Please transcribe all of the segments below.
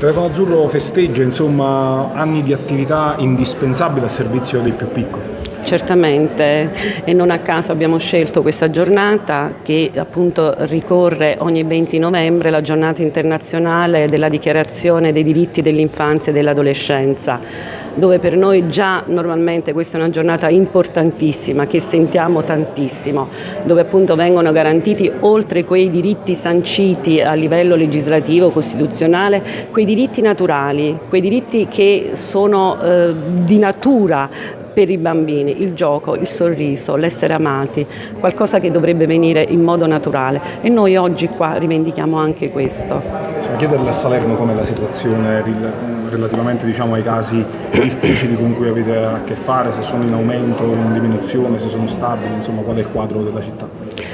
Telefono Azzurro festeggia insomma, anni di attività indispensabili a servizio dei più piccoli. Certamente. E non a caso abbiamo scelto questa giornata che appunto ricorre ogni 20 novembre, la giornata internazionale della dichiarazione dei diritti dell'infanzia e dell'adolescenza, dove per noi già normalmente questa è una giornata importantissima che sentiamo tantissimo, dove appunto vengono garantiti oltre quei diritti sanciti a livello legislativo, costituzionale, quei diritti naturali, quei diritti che sono eh, di natura per i bambini, il gioco, il sorriso, l'essere amati, qualcosa che dovrebbe venire in modo naturale e noi oggi qua rivendichiamo anche questo. Possiamo chiederle a Salerno com'è la situazione relativamente diciamo, ai casi difficili con cui avete a che fare, se sono in aumento, in diminuzione, se sono stabili, insomma qual è il quadro della città?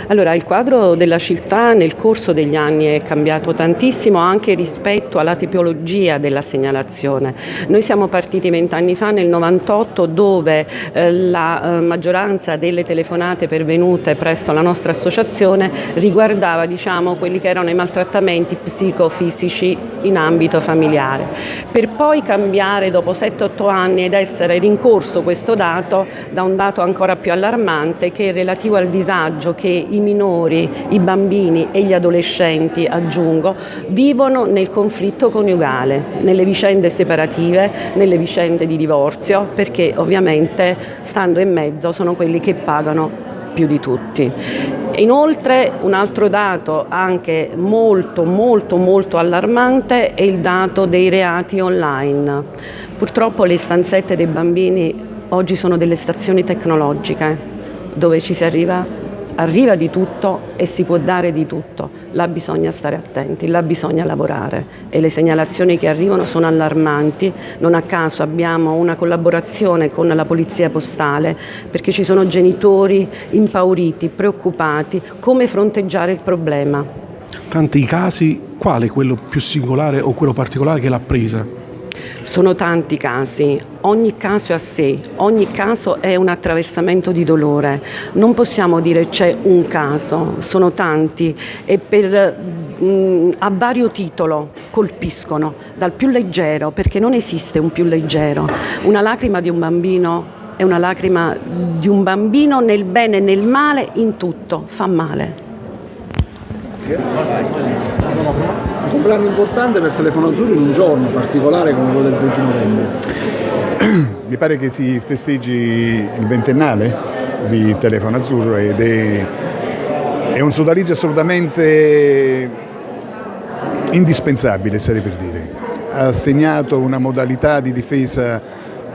Allora, il quadro della città nel corso degli anni è cambiato tantissimo anche rispetto alla tipologia della segnalazione. Noi siamo partiti vent'anni fa nel 98 dove eh, la eh, maggioranza delle telefonate pervenute presso la nostra associazione riguardava diciamo, quelli che erano i maltrattamenti psicofisici in ambito familiare. Per poi cambiare dopo 7-8 anni ed essere rincorso questo dato da un dato ancora più allarmante che è relativo al disagio che i minori, i bambini e gli adolescenti, aggiungo, vivono nel conflitto coniugale, nelle vicende separative, nelle vicende di divorzio, perché ovviamente stando in mezzo sono quelli che pagano più di tutti. Inoltre un altro dato anche molto molto molto allarmante è il dato dei reati online. Purtroppo le stanzette dei bambini oggi sono delle stazioni tecnologiche dove ci si arriva arriva di tutto e si può dare di tutto, là bisogna stare attenti, là bisogna lavorare e le segnalazioni che arrivano sono allarmanti, non a caso abbiamo una collaborazione con la Polizia Postale perché ci sono genitori impauriti, preoccupati, come fronteggiare il problema. Tanti casi, quale quello più singolare o quello particolare che l'ha presa? Sono tanti casi, ogni caso è a sé, ogni caso è un attraversamento di dolore. Non possiamo dire c'è un caso, sono tanti e per, mh, mm, a vario titolo colpiscono, dal più leggero, perché non esiste un più leggero. Una lacrima di un bambino è una lacrima di un bambino nel bene e nel male, in tutto, fa male. Un compleanno importante per Telefono Azzurro in un giorno particolare come quello del 20 novembre. Mi pare che si festeggi il ventennale di Telefono Azzurro ed è, è un sodalizio assolutamente indispensabile, sarei per dire. Ha segnato una modalità di difesa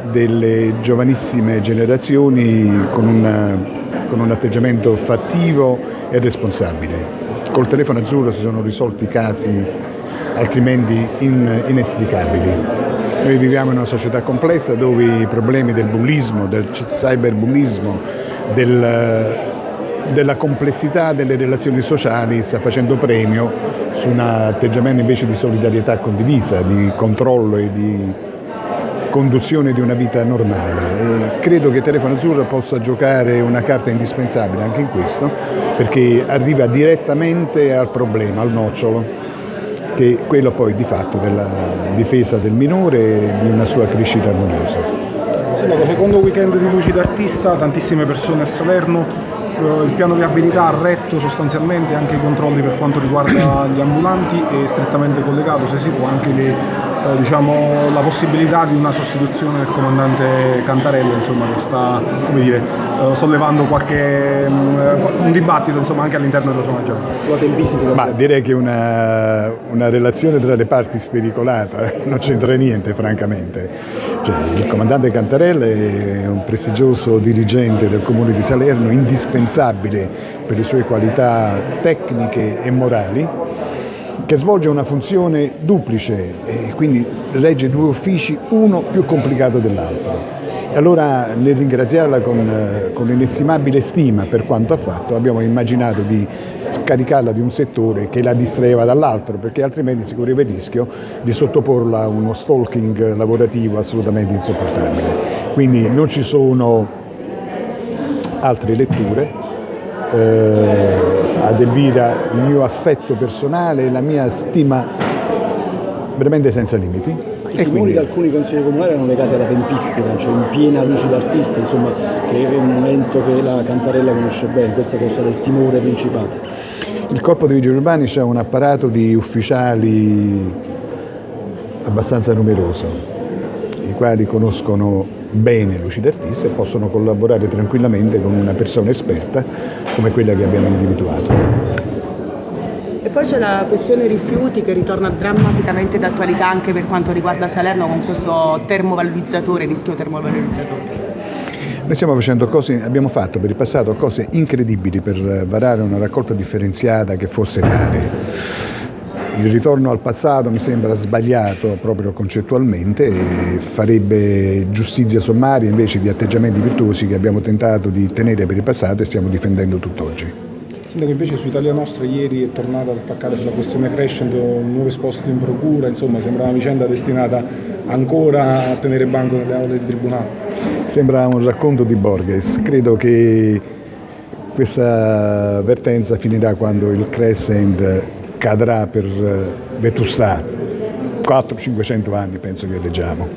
delle giovanissime generazioni con, una, con un atteggiamento fattivo e responsabile. Col telefono azzurro si sono risolti casi altrimenti in, inestricabili. Noi viviamo in una società complessa dove i problemi del bullismo, del cyberbullismo, del, della complessità delle relazioni sociali sta facendo premio su un atteggiamento invece di solidarietà condivisa, di controllo e di conduzione di una vita normale. E credo che Telefono Azzurro possa giocare una carta indispensabile anche in questo, perché arriva direttamente al problema, al nocciolo, che è quello poi di fatto della difesa del minore e di una sua crescita armoniosa. Sindaco, secondo weekend di Luci d'Artista, tantissime persone a Salerno, eh, il piano viabilità ha retto sostanzialmente anche i controlli per quanto riguarda gli ambulanti e strettamente collegato, se si può, anche le eh, diciamo, la possibilità di una sostituzione del comandante Cantarella insomma, che sta dire, eh, sollevando qualche, um, un dibattito insomma, anche all'interno della sua maggioranza. Ma direi che una, una relazione tra le parti spericolata non c'entra niente francamente. Cioè, il comandante Cantarella è un prestigioso dirigente del comune di Salerno, indispensabile per le sue qualità tecniche e morali che svolge una funzione duplice e quindi regge due uffici, uno più complicato dell'altro. E allora nel ringraziarla con, eh, con inestimabile stima per quanto ha fatto abbiamo immaginato di scaricarla di un settore che la distraeva dall'altro perché altrimenti si correva il rischio di sottoporla a uno stalking lavorativo assolutamente insopportabile. Quindi non ci sono altre letture, eh, ad Elvira il mio affetto personale e la mia stima veramente senza limiti. I quindi di alcuni consigli comunali erano legati alla tempistica, cioè in piena luce d'artista, insomma, che è un momento che la Cantarella conosce bene, questo è stato il timore principale. il corpo dei vigili urbani ha un apparato di ufficiali abbastanza numeroso, i quali conoscono bene luci d'artista e possono collaborare tranquillamente con una persona esperta come quella che abbiamo individuato. E poi c'è la questione rifiuti che ritorna drammaticamente d'attualità anche per quanto riguarda Salerno con questo termovalorizzatore, rischio termovalorizzatore. Noi stiamo facendo cose, abbiamo fatto per il passato cose incredibili per varare una raccolta differenziata che fosse tale. Il ritorno al passato mi sembra sbagliato proprio concettualmente e farebbe giustizia sommaria invece di atteggiamenti virtuosi che abbiamo tentato di tenere per il passato e stiamo difendendo tutt'oggi. Sindaco invece su Italia Nostra ieri è tornato ad attaccare sulla questione crescendo un nuovo esposto in procura, insomma sembra una vicenda destinata ancora a tenere banco nelle aule del Tribunale. Sembra un racconto di Borges, credo che questa vertenza finirà quando il Crescent cadrà per vetustà, 400-500 anni penso che leggiamo.